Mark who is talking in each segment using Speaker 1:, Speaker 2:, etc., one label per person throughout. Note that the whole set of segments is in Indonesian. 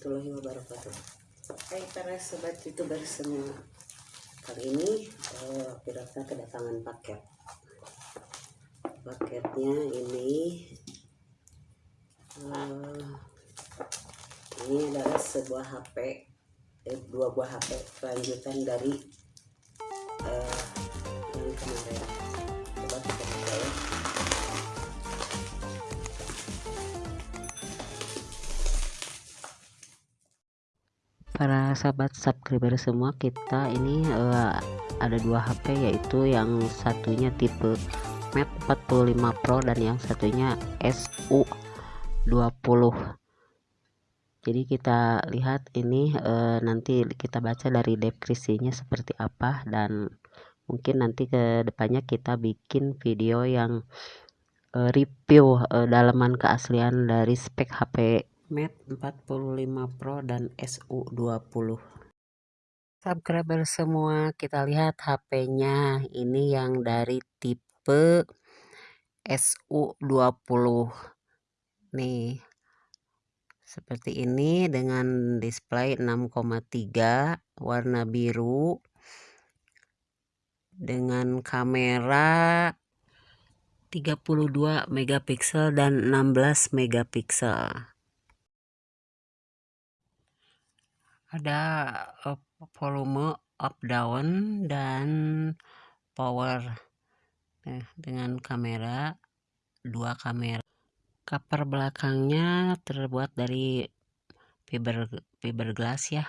Speaker 1: warahmatullahi wabarakatuh. Hai para sobat youtuber semua. Kali ini uh, Pirata kedatangan paket. Paketnya ini uh, Ini adalah sebuah HP eh, Dua buah HP Kelanjutan dari para sahabat subscriber semua kita ini uh, ada dua HP yaitu yang satunya tipe Mate 45 Pro dan yang satunya SU20 jadi kita lihat ini uh, nanti kita baca dari deskripsinya seperti apa dan mungkin nanti ke depannya kita bikin video yang uh, review uh, dalaman keaslian dari spek HP Mate 45 Pro dan SU20 subscriber semua kita lihat HP-nya ini yang dari tipe SU20 nih seperti ini dengan display 6,3 warna biru dengan kamera 32 megapiksel dan 16 megapiksel ada uh, volume up down dan power. Nah, dengan kamera dua kamera. Cover belakangnya terbuat dari fiber fiberglass ya.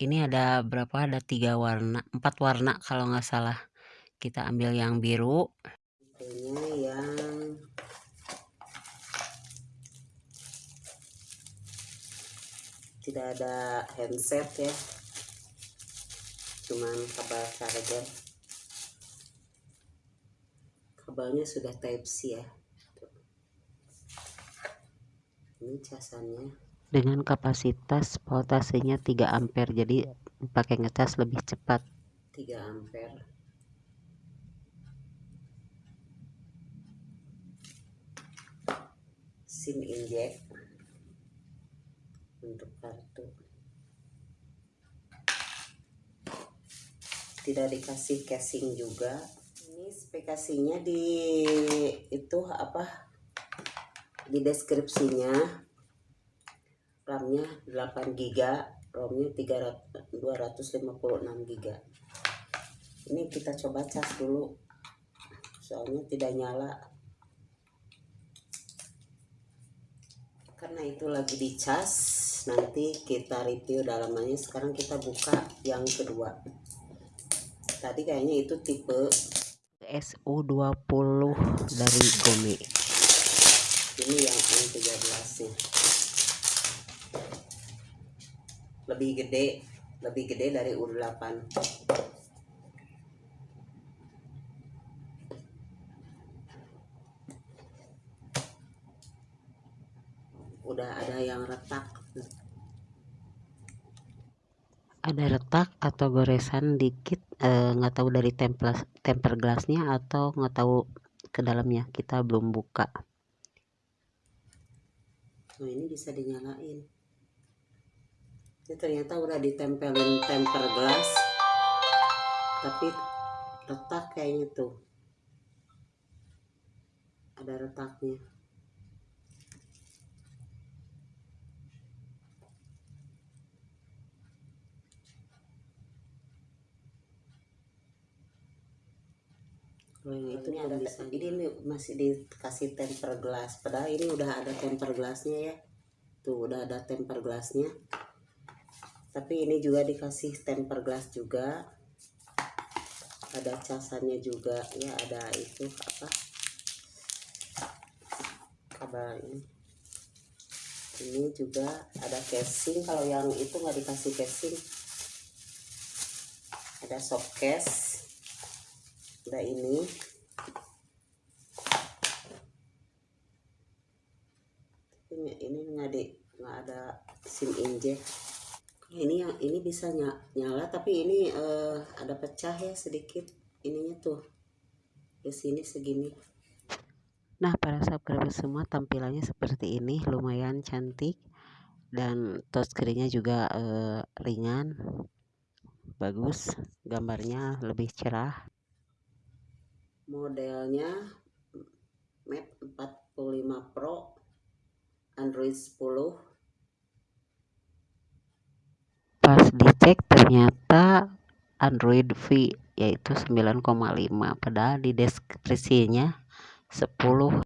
Speaker 1: Ini ada berapa? Ada tiga warna empat warna kalau nggak salah. Kita ambil yang biru. Ini yang tidak ada handset ya. Cuman kabel charger. Kabelnya sudah type C ya. Ini casannya. Dengan kapasitas voltasenya 3 ampere jadi pakai ngecas lebih cepat. 3 ampere. SIM inject untuk kartu. Tidak dikasih casing juga. Ini spesifikasinya di itu apa? Di deskripsinya. RAM-nya 8 GB ROM-nya 256 GB ini kita coba cas dulu. Soalnya tidak nyala. Karena itu lagi dicas nanti kita review dalamannya. Sekarang kita buka yang kedua. Tadi kayaknya itu tipe SU20 dari Gome ini yang M13 nya lebih gede lebih gede dari U8 udah ada yang retak retak atau goresan dikit eh, nggak eh, tahu dari temper temper gelasnya atau nggak tahu ke dalamnya. Kita belum buka. Oh ini bisa dinyalain. Ini ternyata udah ditempelin temper gelas tapi retak kayaknya tuh. Ada retaknya Oh, yang itu ada bisa. Jadi ini masih dikasih temper glass. Padahal ini udah ada temper glassnya ya. Tuh udah ada temper glassnya. Tapi ini juga dikasih temper glass juga. Ada casannya juga ya. Ada itu apa? Kabar ini. Ini juga ada casing. Kalau yang itu nggak dikasih casing. Ada soft case ada ini. Ini ini nggak ada nggak ada sim inject ini yang ini bisa nyala tapi ini uh, ada pecah ya sedikit. Ininya tuh di sini segini. Nah para subscriber semua tampilannya seperti ini. Lumayan cantik. Dan touchscreennya juga uh, ringan. Bagus. Gambarnya lebih cerah modelnya Mate 45 Pro Android 10 pas dicek ternyata Android V yaitu 9,5 padahal di deskripsinya 10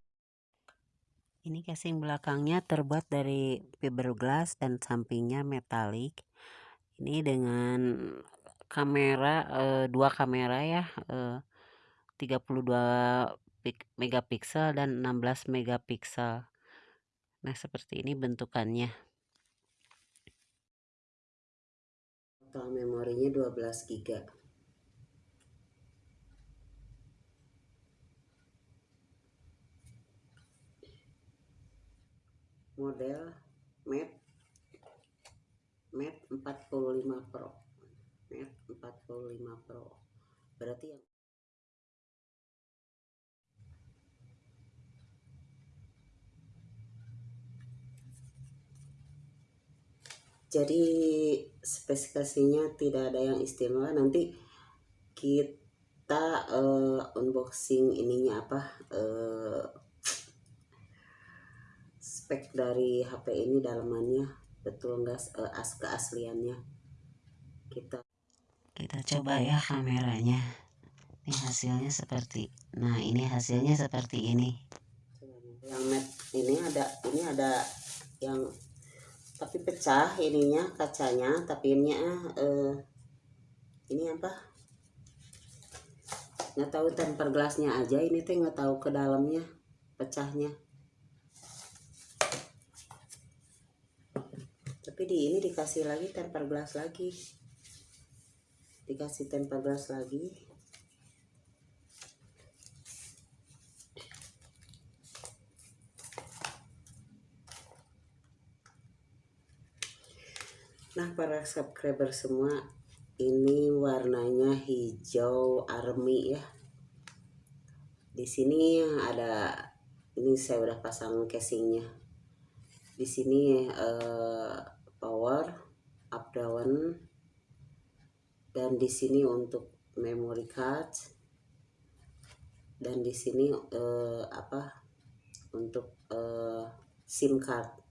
Speaker 1: ini casing belakangnya terbuat dari fiberglass dan sampingnya metalik. Ini dengan kamera eh, dua kamera ya eh, 32 megapiksel dan 16 megapiksel. Nah seperti ini bentukannya. Total memorinya 12 giga. Model Mate Mate 45 Pro. Mate 45 Pro. Berarti yang jadi spesifikasinya tidak ada yang istimewa. Nanti kita uh, unboxing ininya apa uh, spek dari HP ini dalamannya. Betul enggak uh, as keasliannya? Kita kita coba ya kameranya. Ini hasilnya seperti nah ini hasilnya seperti ini. Yang ini ada ini ada yang tapi pecah ininya kacanya. Tapi ini uh, ini apa? Nggak tahu temper gelasnya aja. Ini teh nggak tahu ke dalamnya pecahnya. Tapi di ini dikasih lagi temper glass lagi. Dikasih temper glass lagi nah para subscriber semua ini warnanya hijau army ya. Di sini ada ini saya udah pasang casingnya. Di sini eh, power up down. Dan di sini untuk memory card. Dan di sini uh, apa untuk uh, SIM card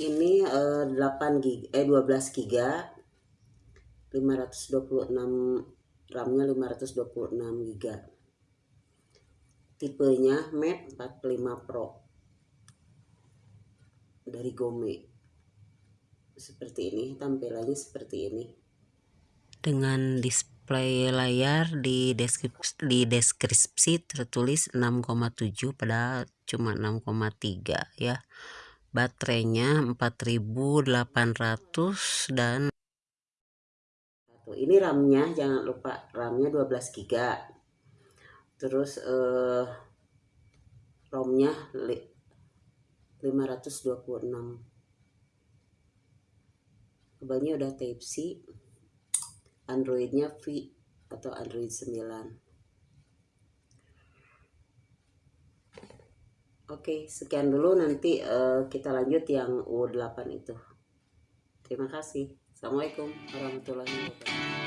Speaker 1: ini uh, 8 gig eh 12 giga. 526 RAM-nya 526 giga. Tipenya Mate 45 Pro. Dari Gome. Seperti ini tampilannya seperti ini. Dengan display layar di deskripsi, di deskripsi tertulis 6,7 padahal cuma 6,3 ya baterainya 4800 dan ini RAM-nya jangan lupa RAM-nya 12 GB terus eh, ROM-nya 526 kebannya udah type C Androidnya V atau Android 9 Oke, sekian dulu nanti uh, kita lanjut yang U8 itu. Terima kasih. Assalamualaikum warahmatullahi wabarakatuh.